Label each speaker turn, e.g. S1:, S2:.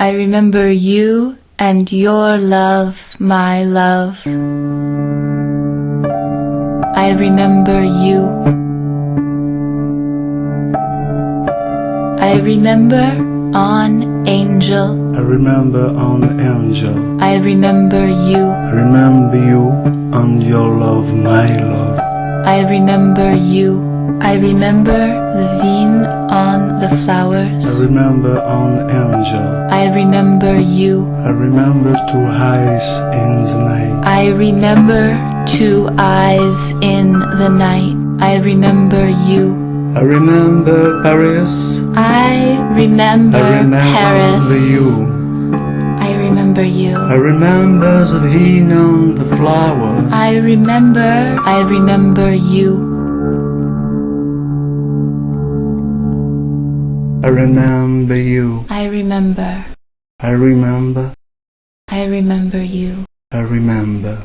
S1: I remember you and your love, my love. I remember you. I remember on angel.
S2: I remember on angel.
S1: I remember you.
S2: I remember you and your love, my love.
S1: I remember you. I remember the vine on flowers.
S2: I remember on angel.
S1: I remember you.
S2: I remember two eyes in the night.
S1: I remember two eyes in the night. I remember you.
S2: I remember Paris.
S1: I remember,
S2: I remember
S1: Paris.
S2: you.
S1: I remember you.
S2: I remember the vine on the flowers.
S1: I remember, I remember you.
S2: I remember you.
S1: I remember,
S2: I remember.
S1: I remember you.
S2: I remember.